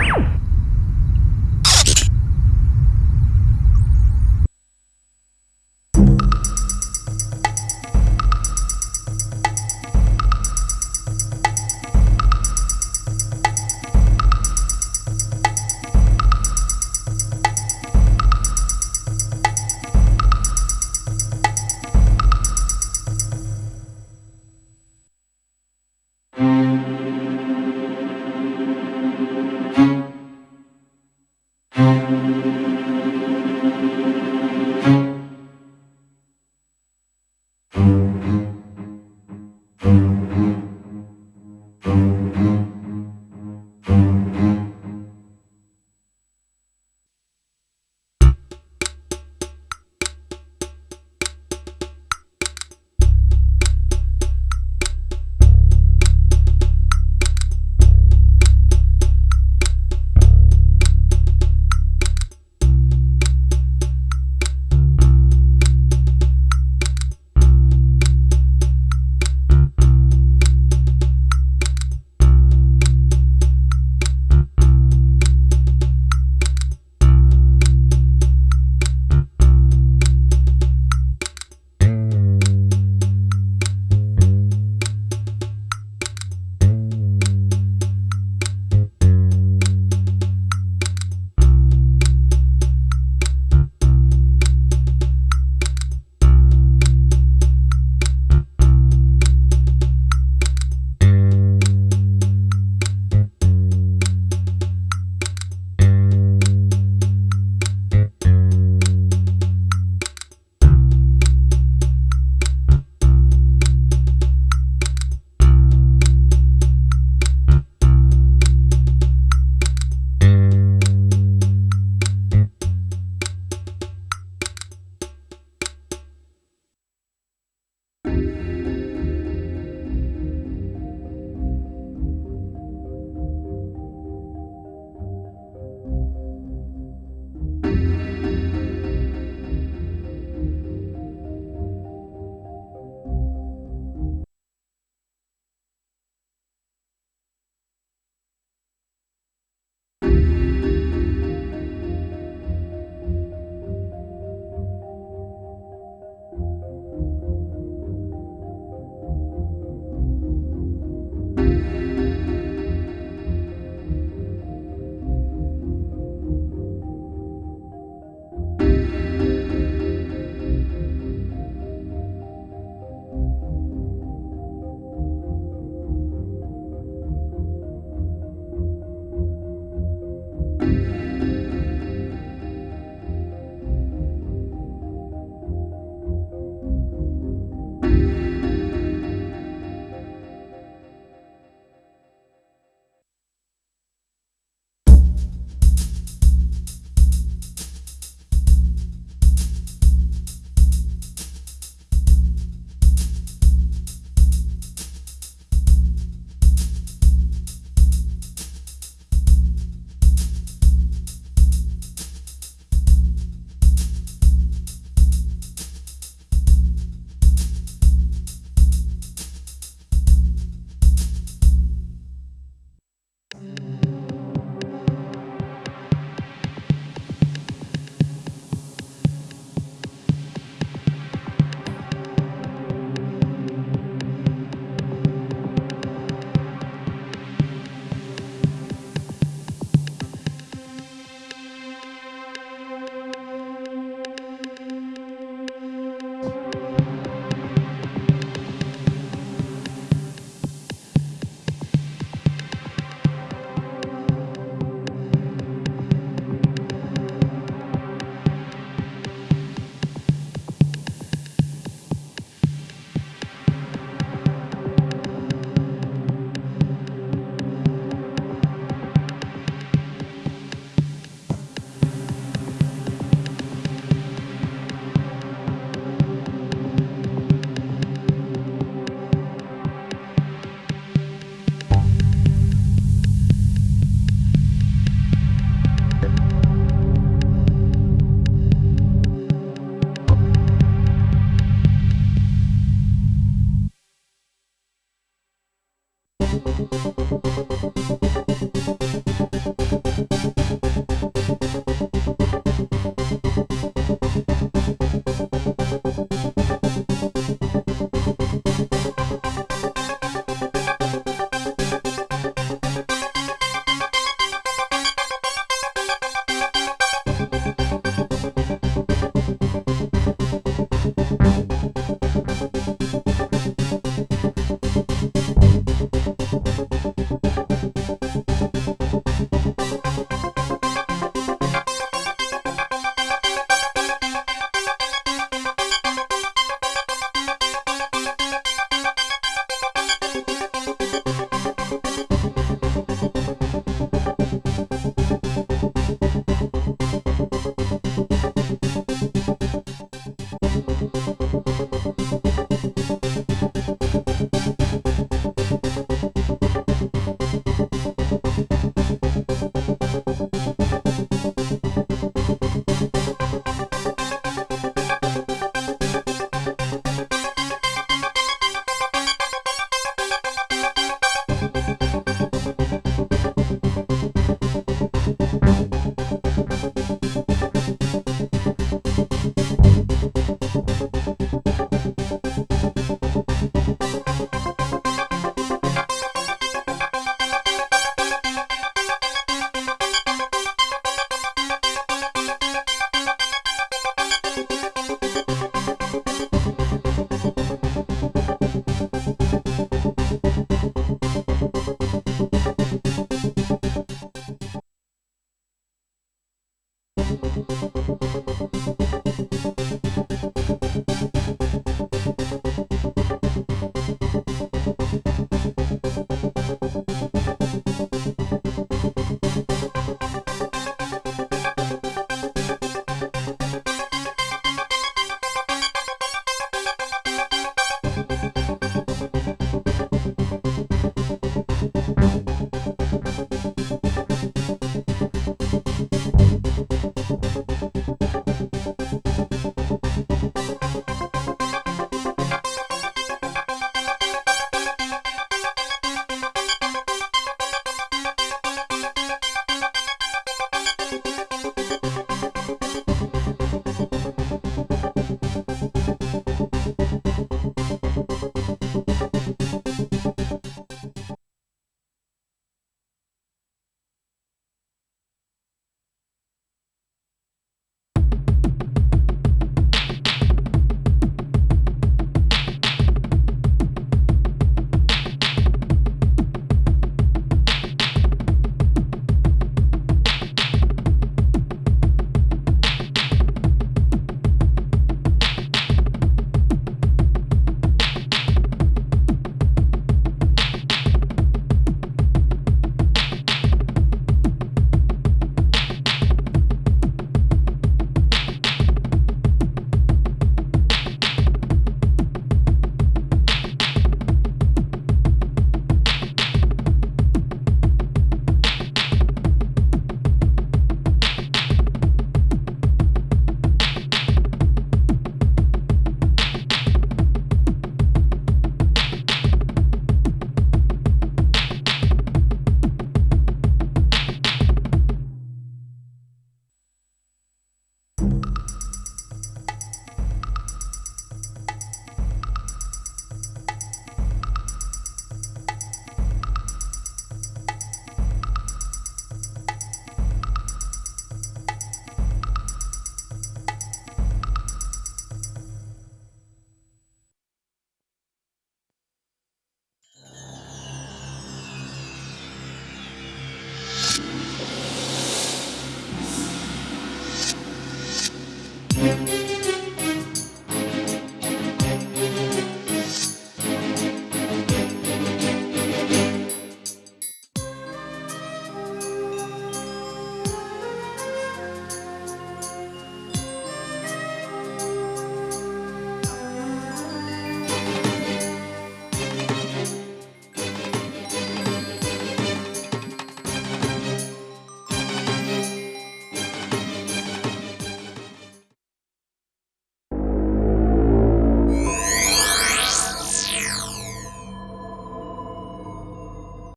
Woo!